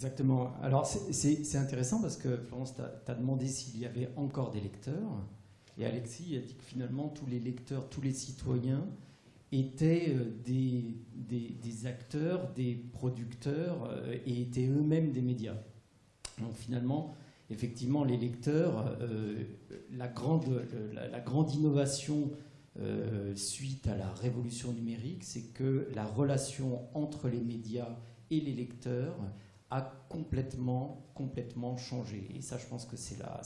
Exactement. Alors c'est intéressant parce que Florence, tu as, demandé s'il y avait encore des lecteurs. Et Alexis a dit que finalement tous les lecteurs, tous les citoyens étaient euh, des, acteurs, des producteurs euh, et étaient eux-mêmes des médias. Donc finalement, effectivement, les lecteurs, euh, la, grande innovation suite à la révolution numérique, c'est que la relation entre les médias et les lecteurs a complètement, complètement changé. Et ça, je pense que c'est la,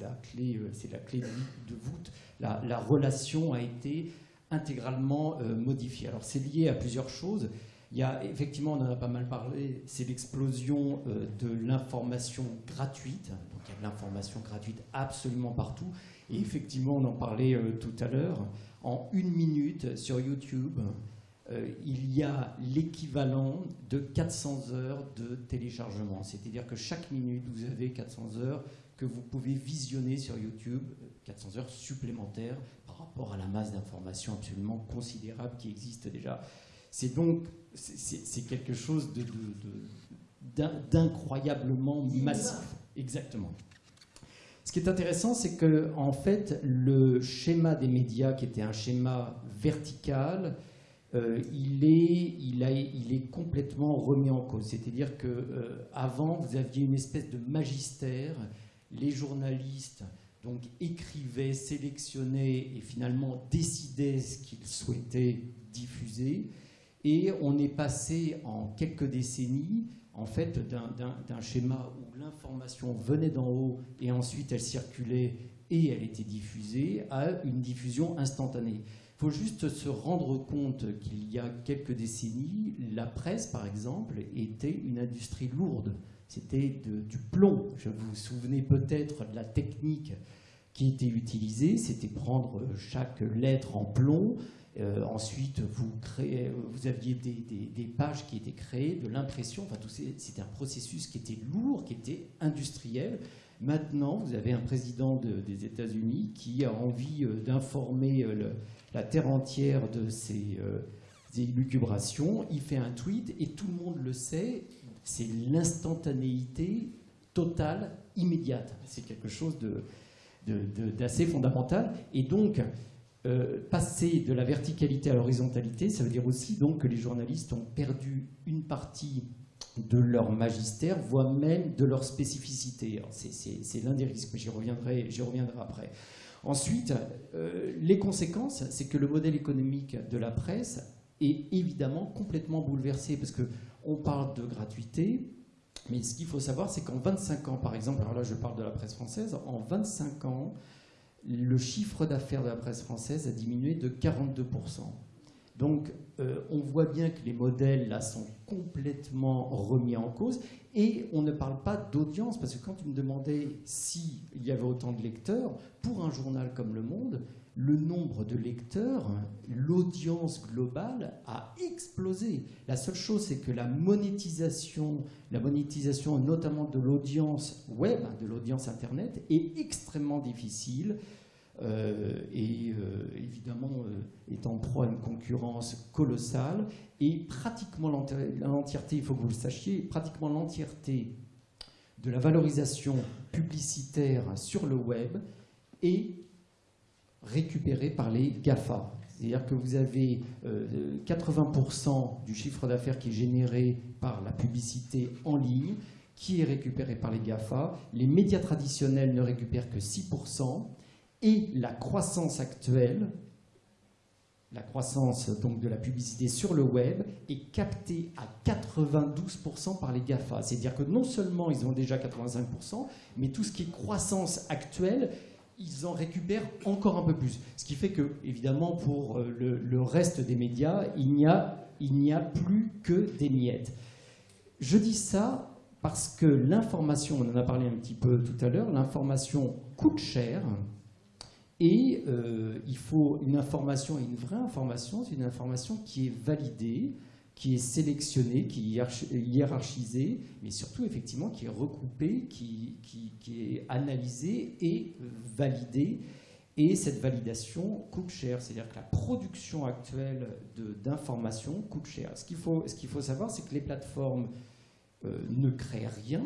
la clé, c'est la clé de, voûte. La, la, relation a été intégralement euh, modifié. Alors c'est lié à plusieurs choses. Il y a effectivement, on en a pas mal parlé, c'est l'explosion euh, de l'information gratuite. Donc il y a de l'information gratuite absolument partout. Et effectivement, on en parlait euh, tout à l'heure. En une minute sur YouTube, il y a l'équivalent de 400 heures de téléchargement. C'est-à-dire que chaque minute, vous avez 400 heures que vous pouvez visionner sur YouTube, 400 heures supplémentaires rapport à la masse d'informations absolument considérable qui existe déjà. C'est donc c'est quelque chose d'incroyablement massif. Exactement. Ce qui est intéressant, c'est que en fait, le schéma des médias, qui était un schéma vertical, euh, il, est, il, a, il, est, complètement remis en cause. C'est-à-dire que euh, avant, vous aviez une espèce de magistère. Les journalistes donc écrivait, sélectionnait et finalement décidait ce qu'il souhaitait diffuser. Et on est passé en quelques décennies en fait d'un schéma où l'information venait d'en haut et ensuite elle circulait et elle était diffusée à une diffusion instantanée. Faut juste se rendre compte qu'il y a quelques décennies, la presse, par exemple, était une industrie lourde. C'était du plomb. Je vous souvenez peut-être de la technique qui était utilisée, c'était prendre chaque lettre en plomb. Euh, ensuite, vous, vous aviez des, pages qui étaient créées, de l'impression. Enfin, c'était un processus qui était lourd, qui était industriel. Maintenant, vous avez un président des États-Unis qui a envie euh, d'informer euh, la terre entière de ses élucubrations. Il fait un tweet et tout le monde le sait. C'est l'instantanéité totale, immédiate. C'est quelque chose d'assez fondamental. Et donc, euh, passer de la verticalité à l'horizontalité, ça veut dire aussi donc que les journalistes ont perdu une partie de leur magistère, voire même de leur spécificité. C'est l'un des risques, mais j'y reviendrai, reviendrai après. Ensuite, euh, les conséquences, c'est que le modèle économique de la presse est évidemment complètement bouleversé, parce qu'on parle de gratuité, mais ce qu'il faut savoir, c'est qu'en 25 ans, par exemple, alors là je parle de la presse française, en 25 ans, le chiffre d'affaires de la presse française a diminué de 42%. Donc euh, on voit bien que les modèles là sont complètement remis en cause et on ne parle pas d'audience parce que quand tu me demandais s'il y avait autant de lecteurs, pour un journal comme Le Monde, le nombre de lecteurs, l'audience globale a explosé. La seule chose, c'est que la monétisation, la monétisation notamment de l'audience web, de l'audience Internet, est extrêmement difficile. Euh, et euh, évidemment euh, est en proie à une concurrence colossale et pratiquement l'entièreté, il faut que vous le sachiez, pratiquement l'entièreté de la valorisation publicitaire sur le web est récupéré par les GAFA. C'est-à-dire que vous avez 80% euh, du chiffre d'affaires qui est généré par la publicité en ligne, qui est récupéré par les GAFA. Les médias traditionnels ne récupèrent que 6%. Et la croissance actuelle, la croissance donc de la publicité sur le web, est captée à 92% par les GAFA. C'est-à-dire que non seulement ils ont déjà 85%, mais tout ce qui est croissance actuelle ils en récupèrent encore un peu plus. Ce qui fait que, évidemment, pour euh, le, reste des médias, il n'y a, a plus que des miettes. Je dis ça parce que l'information, on en a parlé un petit peu tout à l'heure, l'information coûte cher et euh, il faut une information, une vraie information, c'est une information qui est validée, qui est sélectionné, qui est hiérarchisé, mais surtout effectivement qui est recoupé, qui, est analysé et validé. Et cette validation coûte cher, c'est-à-dire que la production actuelle d'informations coûte cher. Ce qu'il faut, qu'il faut savoir, c'est que les plateformes ne créent rien.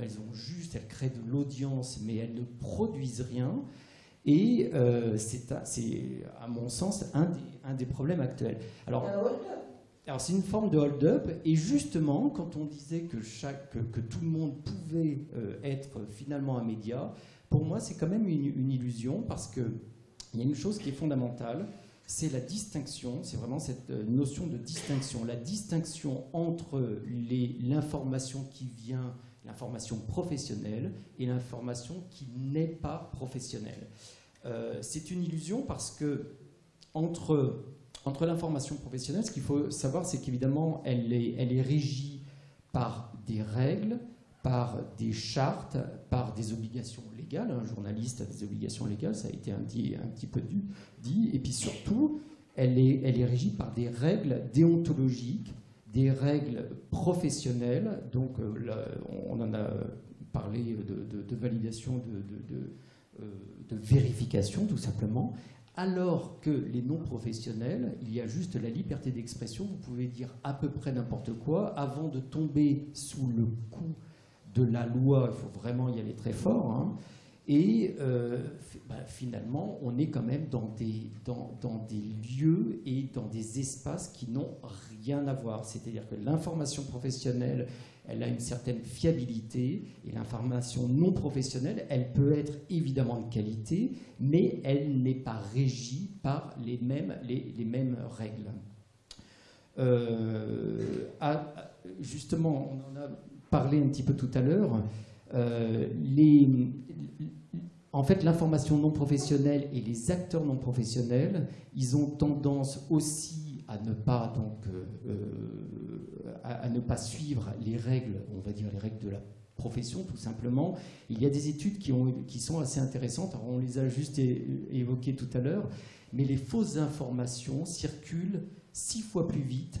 elles ont juste, elles créent de l'audience, mais elles ne produisent rien. Et c'est, à, mon sens, un des, un des problèmes actuels. Alors, alors c'est une forme de hold-up, et justement, quand on disait que, chaque, que, tout le monde pouvait euh, être finalement un média, pour moi c'est quand même une, illusion, parce qu'il y a une chose qui est fondamentale, c'est la distinction, c'est vraiment cette euh, notion de distinction, la distinction entre l'information qui vient, l'information professionnelle, et l'information qui n'est pas professionnelle. Euh, c'est une illusion parce que entre entre l'information professionnelle, ce qu'il faut savoir, c'est qu'évidemment, elle est, elle est régie par des règles, par des chartes, par des obligations légales. Un journaliste a des obligations légales, ça a été un, un petit peu dit. Et puis surtout, elle est, elle est régie par des règles déontologiques, des règles professionnelles. Donc, euh, on en a parlé de, validation, de, de, de, vérification, tout simplement alors que les non-professionnels, il y a juste la liberté d'expression, vous pouvez dire à peu près n'importe quoi, avant de tomber sous le coup de la loi, il faut vraiment y aller très fort, hein. Et euh, bah, finalement, on est quand même dans des, lieux et dans des espaces qui n'ont rien à voir. C'est-à-dire que l'information professionnelle elle a une certaine fiabilité et l'information non professionnelle, elle peut être évidemment de qualité, mais elle n'est pas régie par les mêmes, les, mêmes règles. Euh, justement, on en a parlé un petit peu tout à l'heure. Euh, en fait, l'information non professionnelle et les acteurs non professionnels, ils ont tendance aussi à ne pas donc euh, à, ne pas suivre les règles, on va dire les règles de la profession tout simplement. Il y a des études qui sont assez intéressantes, on les a juste évoquées tout à l'heure, mais les fausses informations circulent six fois plus vite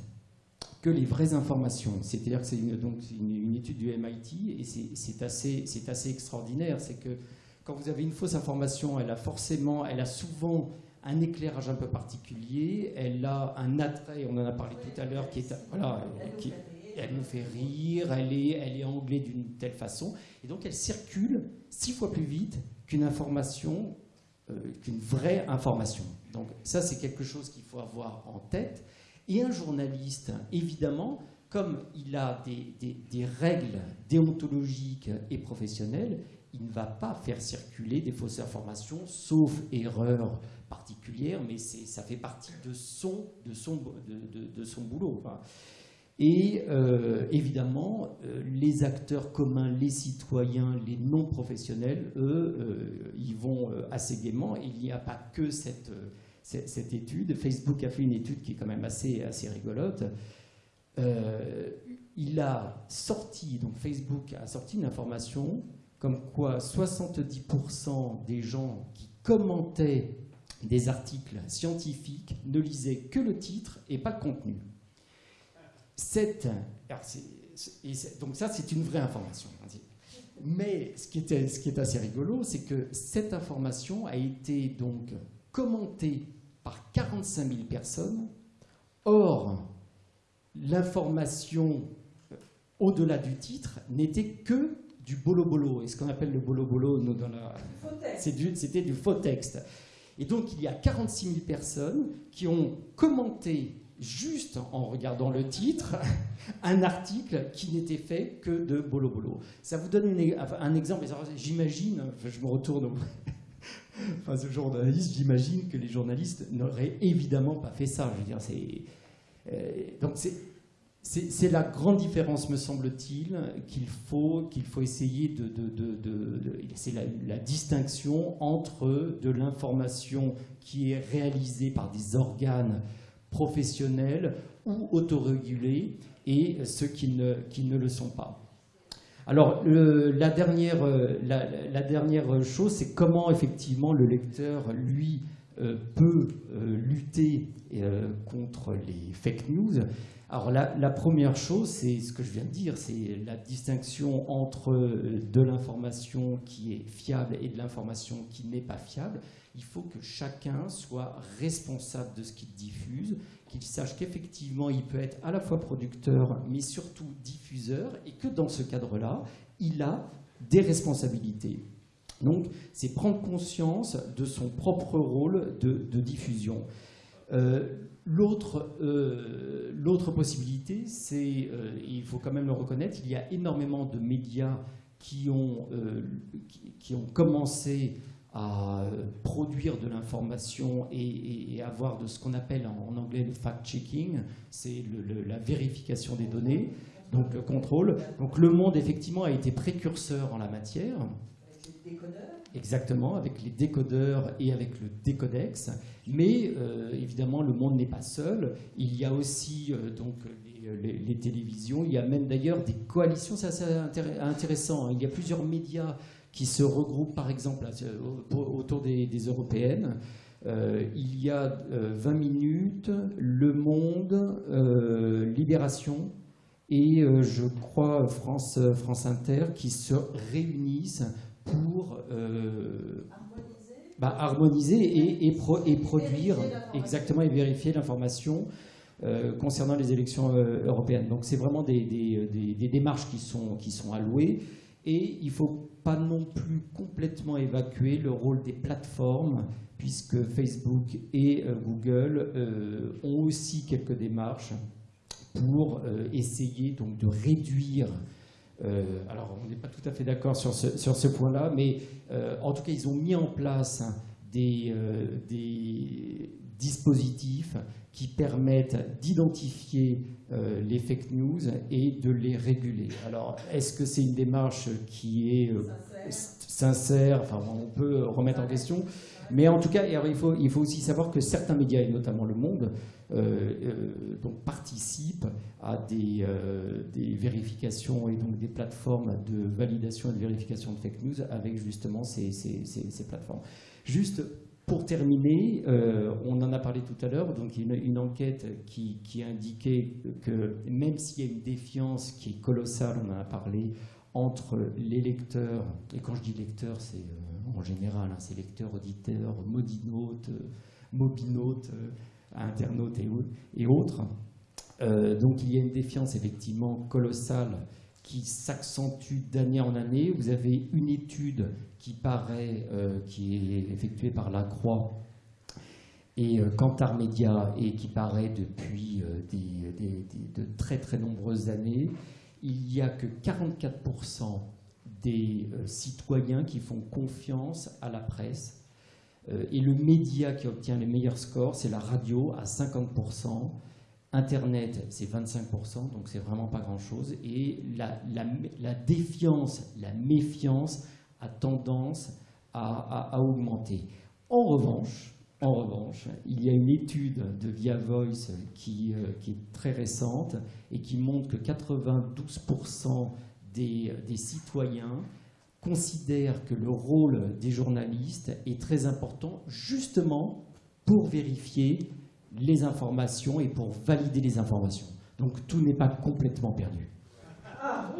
que les vraies informations. C'est-à-dire que c'est une, donc une, étude du MIT et c'est assez, assez extraordinaire. C'est que quand vous avez une fausse information, elle a forcément, elle a souvent un éclairage un peu particulier, elle a un attrait, on en a parlé tout à l'heure, qui est voilà, qui, elle nous fait rire, elle est, elle est anglée d'une telle façon, et donc elle circule six fois plus vite qu'une information, euh, qu'une vraie information. Donc ça, c'est quelque chose qu'il faut avoir en tête. Et un journaliste, évidemment, comme il a des, règles déontologiques et professionnelles, il ne va pas faire circuler des fausses informations, sauf erreur particulière, mais ça fait partie de son, de son, de, de, son boulot. Et euh, évidemment, euh, les acteurs communs, les citoyens, les non-professionnels, eux, euh, ils vont assez gaiement. Il n'y a pas que cette, cette, étude. Facebook a fait une étude qui est quand même assez, assez rigolote. il a sorti, donc Facebook a sorti une information comme quoi 70% des gens qui commentaient des articles scientifiques ne lisaient que le titre et pas le contenu. donc ça, c'est une vraie information. Mais ce qui, était, ce qui est assez rigolo, c'est que cette information a été donc commentée par 45 000 personnes. Or, l'information euh, au-delà du titre n'était que du bolo-bolo. Et ce qu'on appelle le bolo-bolo, c'était du faux texte. Et donc, il y a 46 000 personnes qui ont commenté, juste en regardant le titre, un article qui n'était fait que de bolo-bolo. Ça vous donne un exemple. J'imagine, je me retourne face aux journalistes, j'imagine que les journalistes n'auraient évidemment pas fait ça. Je veux dire, c'est... Euh, donc c'est la grande différence, me semble-t-il, qu'il faut, qu'il faut essayer de... c'est la, distinction entre de l'information qui est réalisée par des organes professionnels ou autorégulés et ceux qui ne le sont pas. Alors, la, dernière, la, dernière chose, c'est comment effectivement le lecteur, lui, euh, peut euh, lutter euh, contre les fake news. Alors la, première chose, c'est ce que je viens de dire, c'est la distinction entre euh, de l'information qui est fiable et de l'information qui n'est pas fiable. Il faut que chacun soit responsable de ce qu'il diffuse qu'il sache qu'effectivement, il peut être à la fois producteur, mais surtout diffuseur, et que dans ce cadre-là, il a des responsabilités. Donc, c'est prendre conscience de son propre rôle de, diffusion. Euh, euh, l'autre possibilité, c'est, euh, il faut quand même le reconnaître, il y a énormément de médias qui ont, qui, ont commencé à produire de l'information et, avoir de ce qu'on appelle en, anglais le fact-checking, c'est la vérification des données, donc le contrôle. Donc le monde, effectivement, a été précurseur en la matière. Exactement, avec les décodeurs et avec le décodex. Mais euh, évidemment, le monde n'est pas seul. Il y a aussi euh, donc les, télévisions. Il y a même d'ailleurs des coalitions. C'est assez intéressant. Hein. Il y a plusieurs médias qui se regroupent, par exemple, autour des, européennes. Euh, il y a 20 minutes, Le Monde, Libération et je crois France, France Inter qui se réunissent pour euh, harmoniser, bah, et, et, produire exactement et vérifier l'information euh, concernant les élections euh, européennes. Donc c'est vraiment des, des, démarches qui sont, qui sont allouées et il ne faut pas non plus complètement évacuer le rôle des plateformes puisque Facebook et Google ont aussi quelques démarches pour essayer donc de réduire euh, alors, on n'est pas tout à fait d'accord sur ce, sur ce point-là, mais euh, en tout cas, ils ont mis en place des, euh, des dispositifs qui permettent d'identifier les fake news et de les réguler. Alors, est-ce que c'est une démarche qui est sincère, Enfin, on peut remettre en question. Mais en tout cas, il faut, il faut aussi savoir que certains médias, et notamment Le Monde, euh, euh, donc participent à des, euh, des, vérifications et donc des plateformes de validation et de vérification de fake news avec justement ces, ces, ces, plateformes. Juste pour terminer, on en a parlé tout à l'heure, donc une, une enquête qui, qui, indiquait que même s'il y a une défiance qui est colossale, on en a parlé, entre les lecteurs, et quand je dis lecteurs, c'est en général, hein, c'est lecteurs, auditeurs, modinotes, mobinotes, internautes et, autres. Euh, donc il y a une défiance effectivement colossale qui s'accentue d'année en année. Vous avez une étude qui paraît, euh, qui est effectuée par la Croix et euh, Media et qui paraît depuis de très très nombreuses années. Il n'y a que 44% des citoyens qui font confiance à la presse euh, et le média qui obtient les meilleurs scores, c'est la radio à 50%. Internet, c'est 25%, donc c'est vraiment pas grand-chose. Et la, défiance, la méfiance a tendance à, augmenter. En revanche, en revanche, il y a une étude de Via Voice qui, euh, est très récente et qui montre que 92% des, citoyens considère que le rôle des journalistes est très important justement pour vérifier les informations et pour valider les informations. Donc tout n'est pas complètement perdu. Ah,